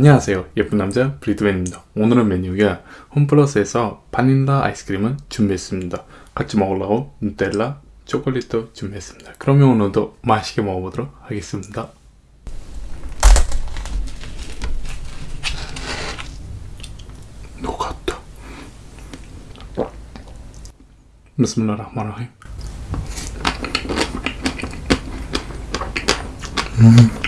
안녕하세요. 예쁜 남자 브리드맨입니다. 오늘은 메뉴가 홈플러스에서 바닐라 아이스크림을 준비했습니다. 같이 먹으려고 누텔라 초콜릿도 준비했습니다. 그러면 오늘도 맛있게 먹어보도록 하겠습니다. 녹았다. 비스밀라흐마니르rahim 음.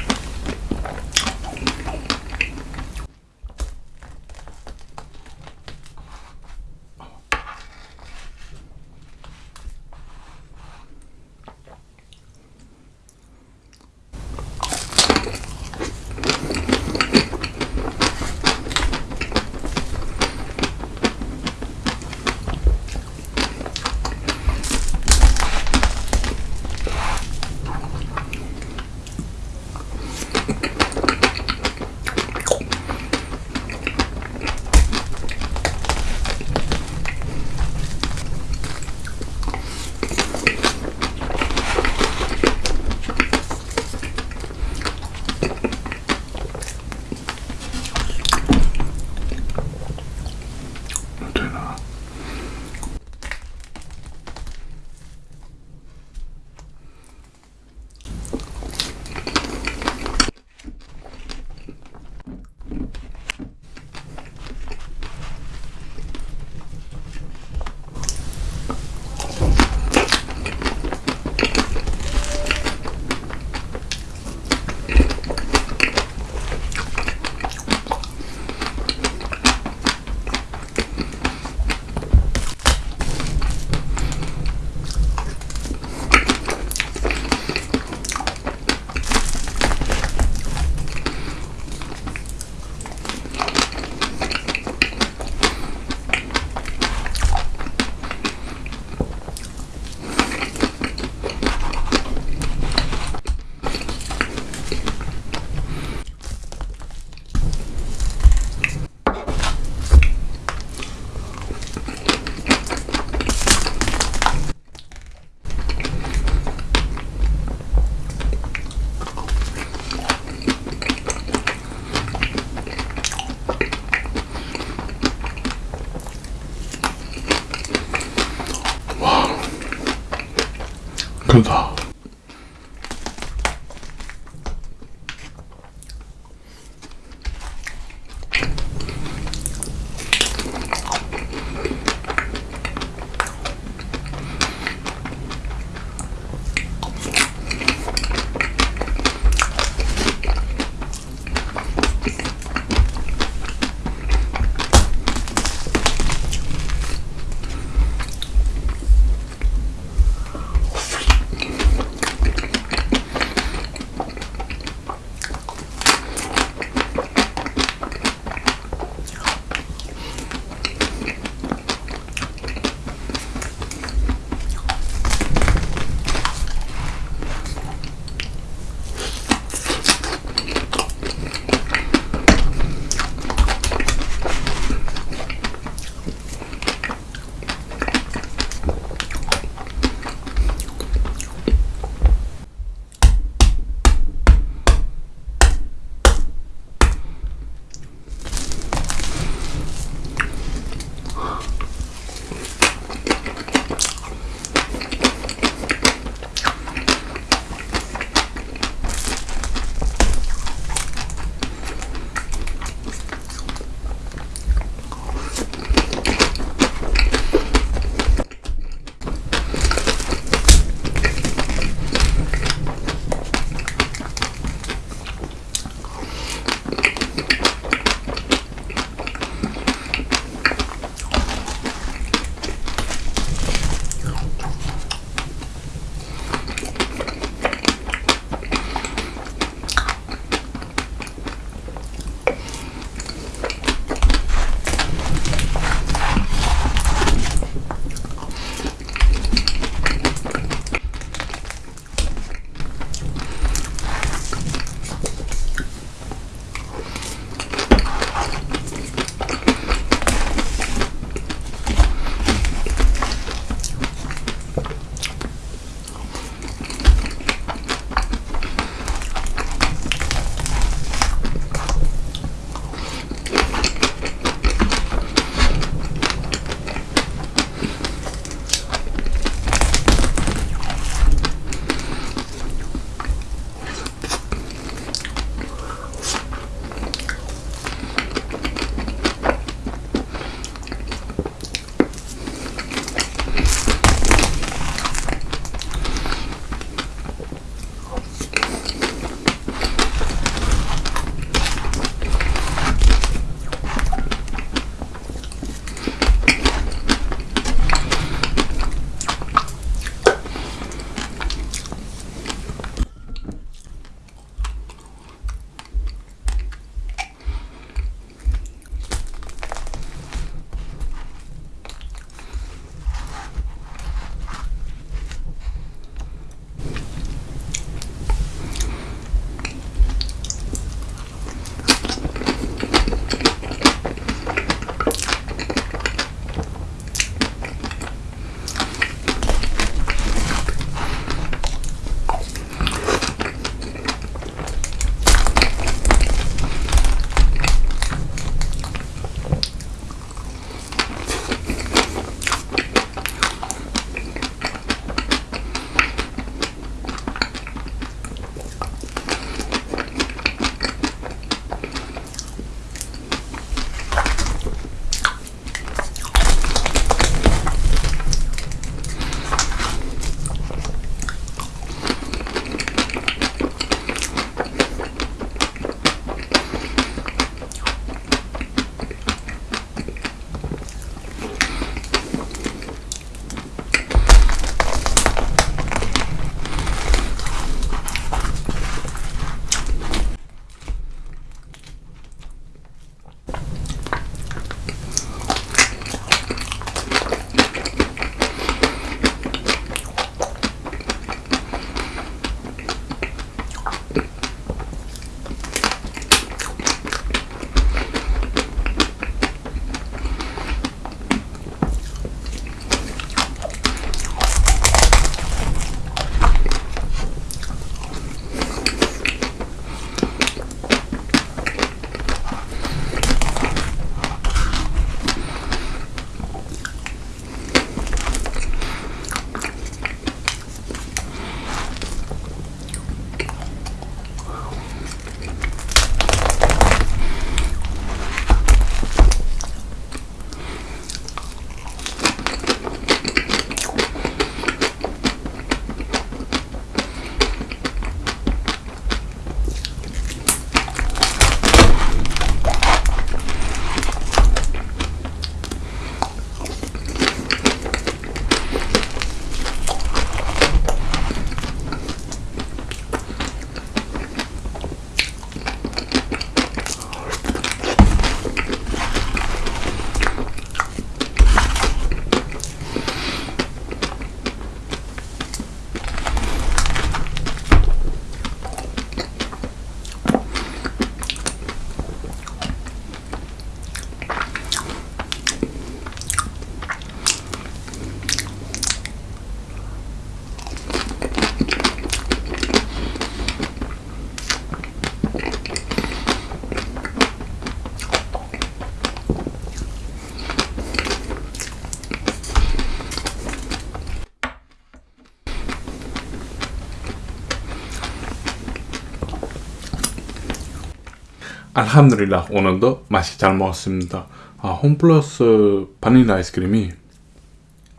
알함드릴라 오늘도 맛있게 잘 먹었습니다. 아, 홈플러스 바닐라 아이스크림이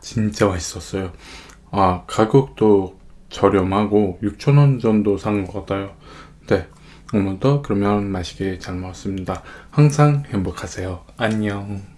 진짜 맛있었어요. 아, 가격도 저렴하고 6,000원 정도 산 것 같아요. 네. 오늘도 그러면 맛있게 잘 먹었습니다. 항상 행복하세요. 안녕.